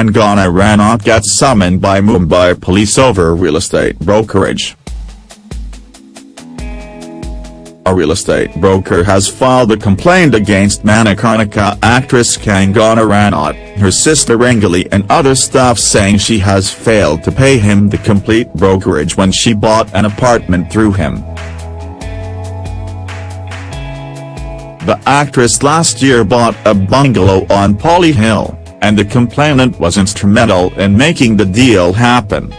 Kangana Ranaut gets summoned by Mumbai police over real estate brokerage. A real estate broker has filed a complaint against Manikarnika actress Kangana Ranaut, her sister Rangoli and other staff saying she has failed to pay him the complete brokerage when she bought an apartment through him. The actress last year bought a bungalow on Pali Hill, and the complainant was instrumental in making the deal happen.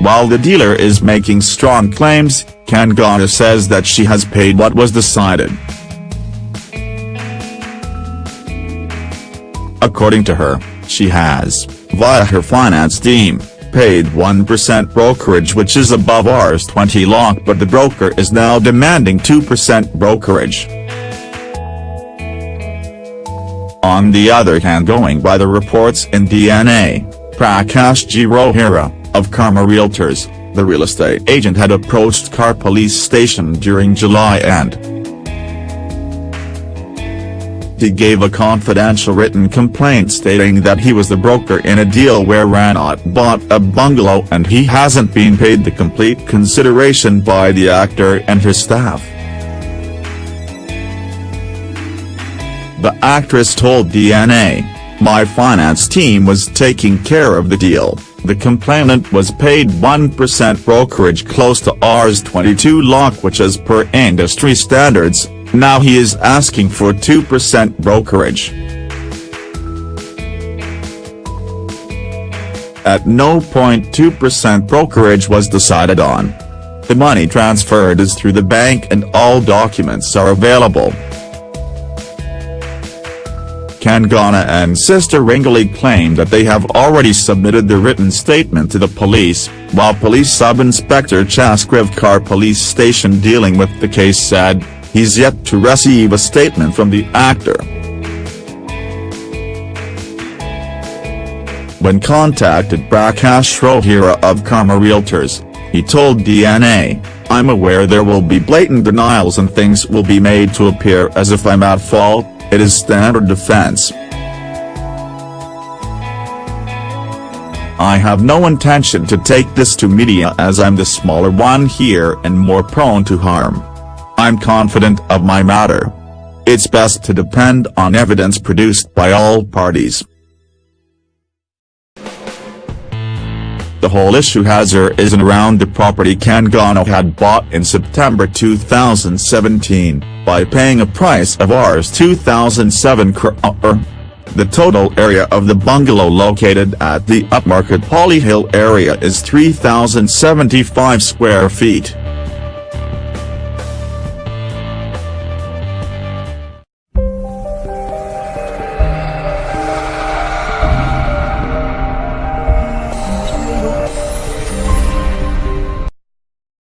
While the dealer is making strong claims, Kangana says that she has paid what was decided. According to her, she has, via her finance team, paid 1% brokerage which is above Rs 20 lakh but the broker is now demanding 2% brokerage. On the other hand going by the reports in DNA, Prakash G. Rohira, of Karma Realtors, the real estate agent had approached Khar police station during July and he gave a confidential written complaint stating that he was the broker in a deal where Ranaut bought a bungalow and he hasn't been paid the complete consideration by the actor and his staff. The actress told DNA, my finance team was taking care of the deal the complainant was paid 1% brokerage close to Rs 22 lakh which is per industry standards, now he is asking for 2% brokerage. At no point 2% brokerage was decided on. The money transferred is through the bank and all documents are available. Kangana and sister Rangoli claim that they have already submitted the written statement to the police, while Police Sub-Inspector Khar Police Station dealing with the case said, he's yet to receive a statement from the actor. When contacted Prakash Rohira of Karma Realtors, he told DNA, I'm aware there will be blatant denials and things will be made to appear as if I'm at fault, it is standard defense. I have no intention to take this to media as I'm the smaller one here and more prone to harm. I'm confident of my matter. It's best to depend on evidence produced by all parties. The whole issue has her is in around the property Kangana had bought in September 2017 by paying a price of Rs 2007 crore. Uh, uh, the total area of the bungalow located at the upmarket Pali Hill area is 3,075 square feet.